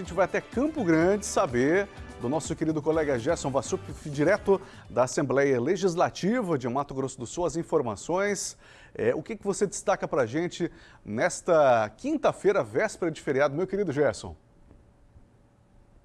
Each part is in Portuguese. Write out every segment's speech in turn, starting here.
gente vai até Campo Grande saber do nosso querido colega Gerson Vassup, direto da Assembleia Legislativa de Mato Grosso do Sul, as informações. É, o que, que você destaca para a gente nesta quinta-feira, véspera de feriado, meu querido Gerson?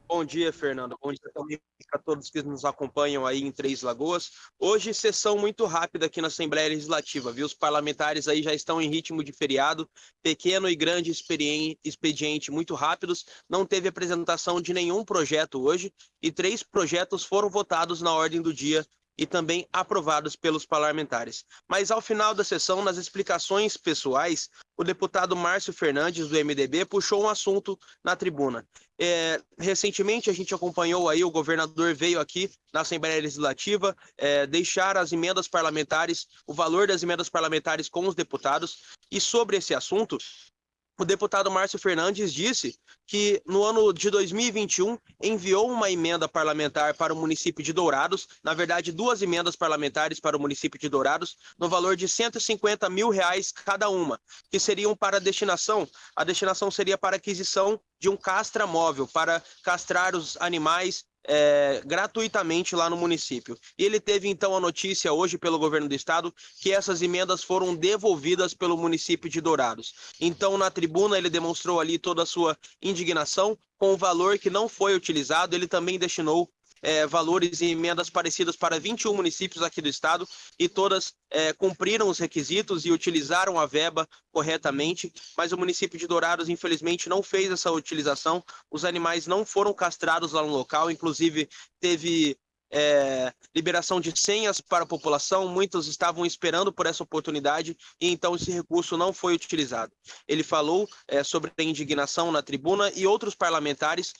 Bom dia, Fernando. Bom dia também para todos que nos acompanham aí em Três Lagoas. Hoje, sessão muito rápida aqui na Assembleia Legislativa, viu? Os parlamentares aí já estão em ritmo de feriado, pequeno e grande expediente muito rápidos. Não teve apresentação de nenhum projeto hoje e três projetos foram votados na ordem do dia e também aprovados pelos parlamentares. Mas ao final da sessão, nas explicações pessoais, o deputado Márcio Fernandes, do MDB, puxou um assunto na tribuna. É, recentemente a gente acompanhou aí, o governador veio aqui na Assembleia Legislativa é, deixar as emendas parlamentares, o valor das emendas parlamentares com os deputados, e sobre esse assunto, o deputado Márcio Fernandes disse que no ano de 2021 enviou uma emenda parlamentar para o município de Dourados, na verdade duas emendas parlamentares para o município de Dourados, no valor de 150 mil reais cada uma, que seriam para a destinação, a destinação seria para aquisição de um castra móvel, para castrar os animais é, gratuitamente lá no município. E ele teve então a notícia hoje pelo governo do estado que essas emendas foram devolvidas pelo município de Dourados. Então, na tribuna, ele demonstrou ali toda a sua indignação com o valor que não foi utilizado. Ele também destinou é, valores e emendas parecidas para 21 municípios aqui do estado e todas é, cumpriram os requisitos e utilizaram a verba corretamente, mas o município de Dourados, infelizmente, não fez essa utilização. Os animais não foram castrados lá no local, inclusive teve é, liberação de senhas para a população, muitos estavam esperando por essa oportunidade e então esse recurso não foi utilizado. Ele falou é, sobre a indignação na tribuna e outros parlamentares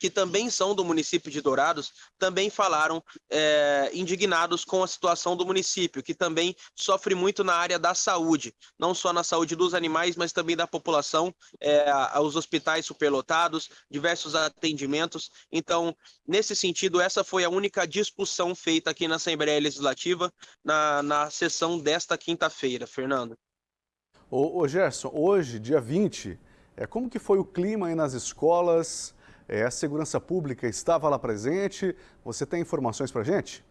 que também são do município de Dourados, também falaram é, indignados com a situação do município, que também sofre muito na área da saúde, não só na saúde dos animais, mas também da população, é, os hospitais superlotados, diversos atendimentos. Então, nesse sentido, essa foi a única discussão feita aqui na Assembleia Legislativa na, na sessão desta quinta-feira. Fernando. Ô, ô Gerson, hoje, dia 20, é, como que foi o clima aí nas escolas? É, a segurança pública estava lá presente. Você tem informações para gente?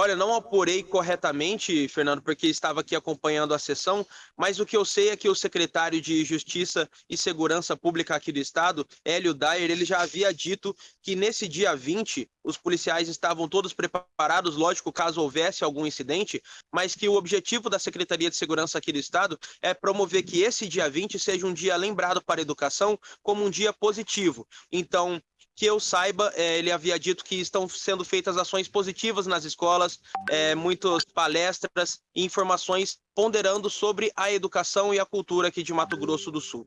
Olha, não apurei corretamente, Fernando, porque estava aqui acompanhando a sessão, mas o que eu sei é que o secretário de Justiça e Segurança Pública aqui do estado, Hélio Dyer, ele já havia dito que nesse dia 20 os policiais estavam todos preparados, lógico, caso houvesse algum incidente, mas que o objetivo da Secretaria de Segurança aqui do estado é promover que esse dia 20 seja um dia lembrado para a educação como um dia positivo. Então, que eu saiba, é, ele havia dito que estão sendo feitas ações positivas nas escolas, é, muitas palestras e informações ponderando sobre a educação e a cultura aqui de Mato Grosso do Sul.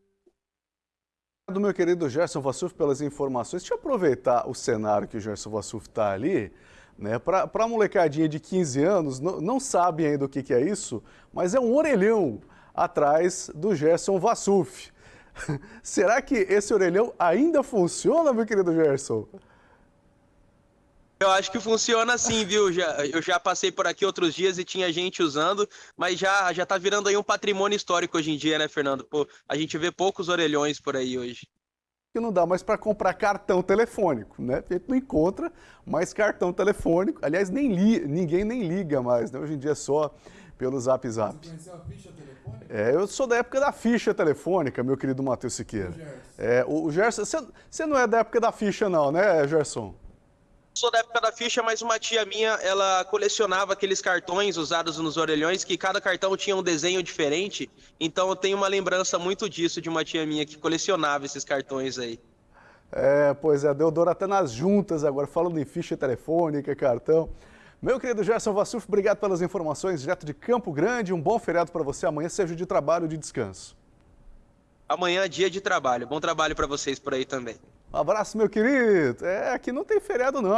Do meu querido Gerson Vassuf pelas informações. Deixa eu aproveitar o cenário que o Gerson Vassuf está ali. Né? Para a molecadinha de 15 anos, não, não sabe ainda o que, que é isso, mas é um orelhão atrás do Gerson Vassuf. Será que esse orelhão ainda funciona, meu querido Gerson? Eu acho que funciona sim, viu? Já, eu já passei por aqui outros dias e tinha gente usando, mas já, já tá virando aí um patrimônio histórico hoje em dia, né, Fernando? Pô, a gente vê poucos orelhões por aí hoje. Que não dá mais para comprar cartão telefônico, né? A gente não encontra mais cartão telefônico. Aliás, nem li, ninguém nem liga mais, né? Hoje em dia é só pelo Zap Zap. Você conheceu a ficha telefônica? É, eu sou da época da ficha telefônica, meu querido Matheus Siqueira. É, o, o Gerson, você, você não é da época da ficha não, né, Gerson? Sou da época da ficha, mas uma tia minha, ela colecionava aqueles cartões usados nos orelhões, que cada cartão tinha um desenho diferente. Então eu tenho uma lembrança muito disso de uma tia minha que colecionava esses cartões aí. É, pois é, deu dor até nas juntas agora, falando em ficha telefônica, cartão. Meu querido Gerson Vassuf, obrigado pelas informações direto de Campo Grande. Um bom feriado para você. Amanhã seja de trabalho e de descanso. Amanhã é dia de trabalho. Bom trabalho para vocês por aí também. Um abraço, meu querido. É, aqui não tem feriado não.